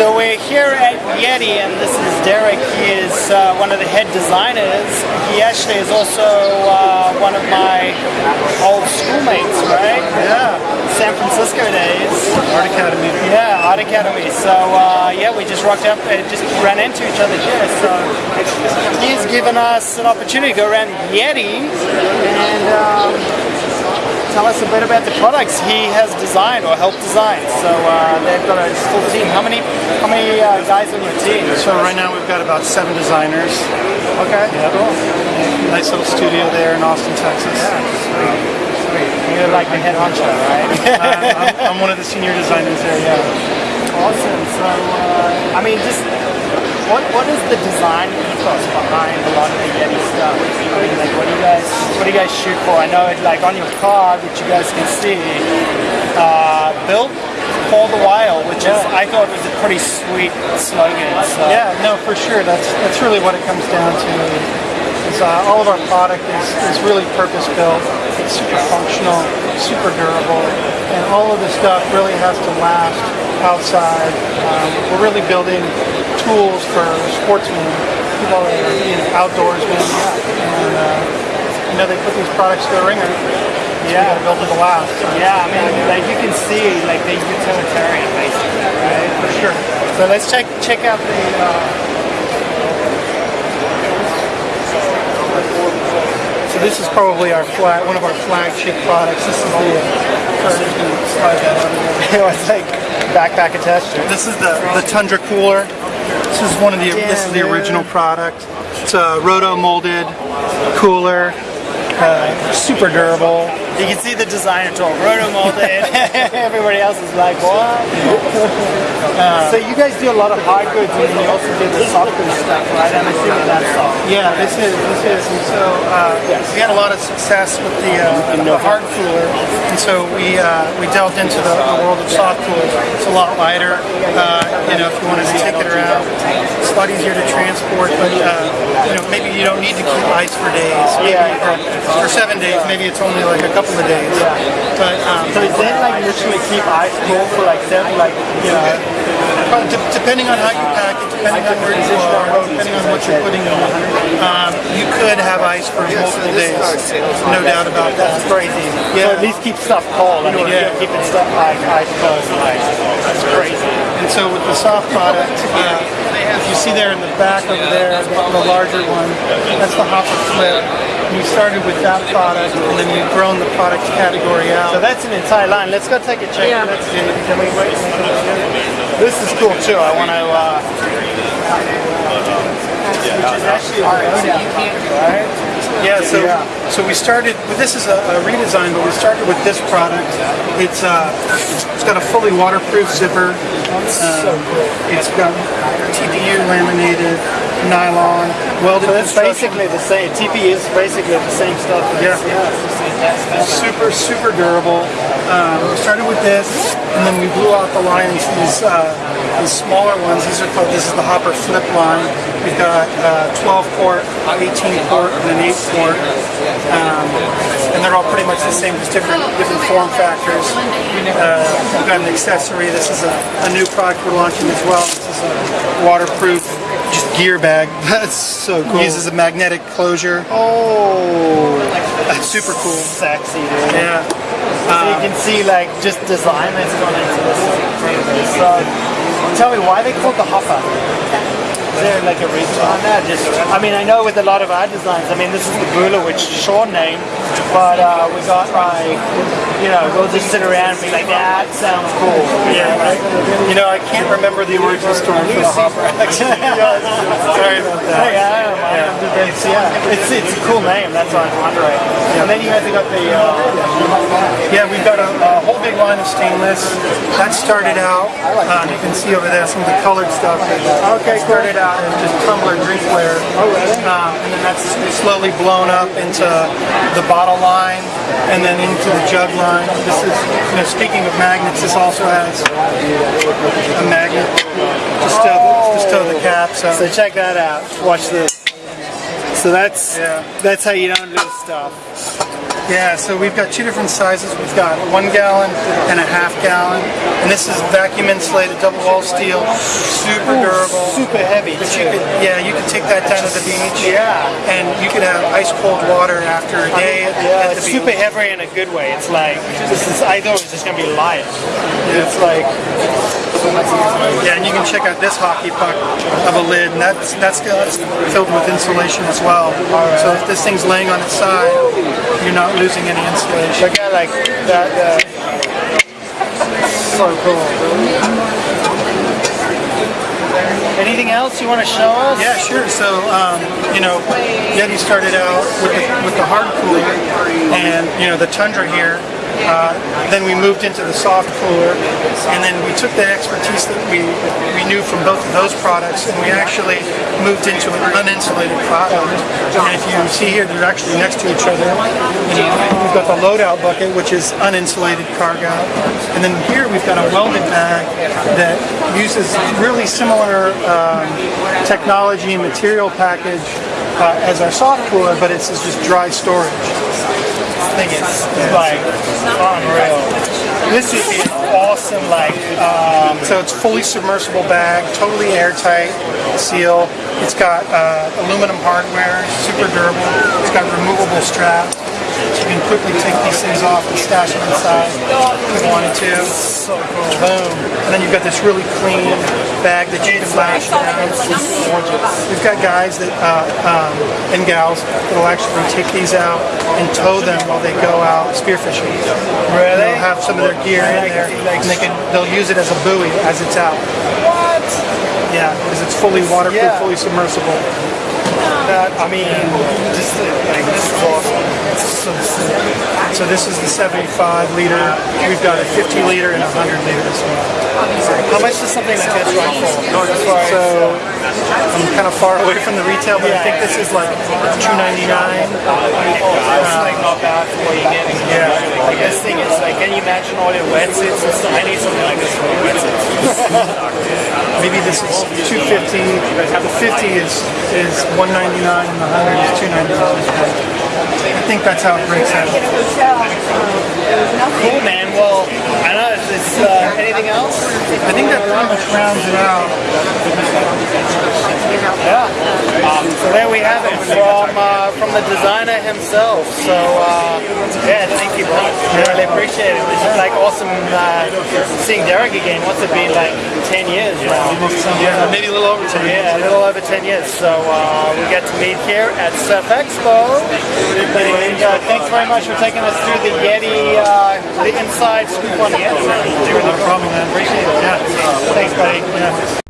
So we're here at Yeti, and this is Derek. He is uh, one of the head designers. He actually is also uh, one of my old schoolmates, right? Yeah, San Francisco days. Art Academy. Yeah, Art Academy. So uh, yeah, we just rocked up and just ran into each other here. So he's given us an opportunity to go around Yeti and um, tell us a bit about the products he has designed or helped design. So uh, they've got a full team. How many how many uh, guys on your team? So right now we've got about seven designers. Okay, cool. Nice little studio there in Austin, Texas. Yeah. You're like the head honcho, right? I'm, I'm one of the senior designers there. Yeah. Awesome. So, uh, I mean, just what what is the design ethos behind a lot of the Yeti stuff? I mean, like, what do you guys what do you guys shoot for? I know, it, like on your car, which you guys can see, uh, built for the wild, which is I thought was a pretty sweet slogan. So. Yeah, no, for sure. That's that's really what it comes down to. Is, uh, all of our product is, is really purpose built. It's super functional, super durable, and all of the stuff really has to last outside. Um, we're really building tools for sportsmen, people that are you know, outdoorsmen, and uh, you know they put these products to the wringer. Yeah. build it to last. So, Yeah, I mean, like you can see, like the utilitarian basically, right? for sure. So let's check check out the. Uh, So this is probably our flag, one of our flagship products. This is the. Sorry, slide that out it's like backpack attached. This is the, the Tundra Cooler. This is one of the this is the original product. It's a roto molded cooler, uh, super durable. You can see the designer tool, roto molded. Everybody else is like, what? so you guys do a lot of hard goods, and you also do the soft goods stuff, right? I'm assuming that's soft. Yeah, this is this is and so uh, we had a lot of success with the, uh, the hard cooler, and so we uh, we delved into the, the world of soft coolers. It's a lot lighter. Uh, you know, if you wanted to take it around, it's a lot easier to transport. But uh, you know, maybe you don't need to keep ice for days. Maybe, Yeah. or for seven days, maybe it's only like a couple of days. But um, So is that like literally keep ice cool for like seven, like you know? Well, de- depending on how you pack it, depending on where you are, depending on what you're putting on, um, you could have ice for multiple days. No doubt about that. That's crazy. Yeah. So at least keep stuff cold. I mean, Yeah. you're keeping stuff like ice cold. Like, that's crazy. And so with the soft product, uh, if you see there in the back over there, the, the larger one, that's the hopper flip. We started with that product, and then we've grown the product category out. So that's an entire line. Let's go take a check. Yeah. Let's see. Can we wait? This is cool too. I want to. Uh, which is actually our own right? Yeah, so so we started. Well, this is a, a redesign, but we started with this product. It's uh, it's got a fully waterproof zipper. so cool. It's got TPU laminated nylon welded. So it's basically the same. TP is basically the same stuff. Yeah. it's the same tech stuff. super super durable. Um, we started with this, and then we blew out the lines. These uh, these smaller ones. These are called. This is the Hopper Flip line. We've got uh, 12 quart, 18 quart, and an 8 quart, um, and they're all pretty much the same, just different different form factors. Uh, we've got an accessory. This is a, a new product we're launching as well. This is a waterproof. Gear bag. That's so cool. Uses a magnetic closure. Oh, That's super cool. sexy, dude. Yeah. So you can see like just design that's gone into this. So tell me why they called the hopper. Is there like a reason behind that? Just, I mean, I know with a lot of our designs. I mean, this is the Bula, which Sean name, but uh, we got like, you know, we'll just sit around and be like, that sounds cool. Yeah, right. You know, I can't remember the origin story for the hopper. Sorry about that. Hey, I don't mind. It's, yeah, it's, it's a cool name. That's why I'm wondering. And then you guys have got the. Uh, Yeah, we've got a, whole big line of stainless. That started out. Um, you can see over there some of the colored stuff. Okay, cool. Started out as just tumbler drinkware. Oh? Um, and then that's slowly blown up into the bottle line, and then into the jug line. This is, you know, speaking of magnets, this also has a magnet to stow the, to stow the cap. So So check that out. Watch this. So that's Yeah. that's how you don't lose stuff. Yeah, so we've got two different sizes. We've got one gallon and a half gallon. And this is vacuum insulated double wall steel, super durable. Super heavy But you could, yeah, you could take that down to the beach. Yeah. And you could have ice cold water after a day at, Yeah, at it's super heavy in a good way. It's like this is I thought it was just gonna be light. It's like Yeah, and you can check out this hockey puck of a lid, and that's that's, that's filled with insulation as well. So if this thing's laying on its side, you're not losing any insulation. look at like that. Uh, so cool. Anything else you want to show us? Yeah, sure. So, um, you know, Yeti started out with the, with the hard cooler and, you know, the Tundra here. Uh, then we moved into the soft cooler, and then we took the expertise that we we knew from both of those products, and we actually moved into an uninsulated product. And if you see here, they're actually next to each other. We've got the loadout bucket, which is uninsulated cargo, and then here we've got a welded bag that uses really similar um, technology and material package uh, as our soft cooler, but it's just dry storage. Thing is like unreal. This is awesome. Like um, So it's fully submersible bag, totally airtight seal. It's got uh, aluminum hardware, super durable. It's got removable straps. You can quickly take these things off and stash them inside if you wanted to. so cool. Boom. And then you've got this really clean bag that you can lash down. We've got guys that uh, um, and gals that will actually take these out and tow them while they go out spearfishing. Really? They'll have some of their gear in there, and they can they'll use it as a buoy as it's out. What? Yeah, because it's fully waterproof, Yeah. fully submersible. That I mean, just like this is awesome. It's so sick. So this is the 75 liter. We've got a 50 liter and a 100 liter as well. How much does something like this run for? As far as, So I'm kind of far away from the retail, but I think this is like 299. it's uh, not bad for what you're getting. Yeah. Like this thing is like, can you imagine all your wetsuits and stuff? I need something like this for my wetsuits. Maybe this is 250. The 50 is is 199 and the 100 is 299. I think that's how it breaks out. Cool, man. Well, I know. Is this uh, anything else? I think that pretty much rounds it out. Yeah. Um, so there we have it from uh, from the designer himself. So uh, yeah, thank you, bro. I really appreciate it. It's just like awesome uh, seeing Derek again. What's it been like? Ten years now. Yeah, maybe a little over 10 Yeah, a little over 10 years. So uh, we get to meet here at Surf Expo. Uh, thanks very much for taking us through the Yeti, uh, the inside scoop on the Yeti. No problem, man. Appreciate it. Yeah. Thanks, buddy. Yeah.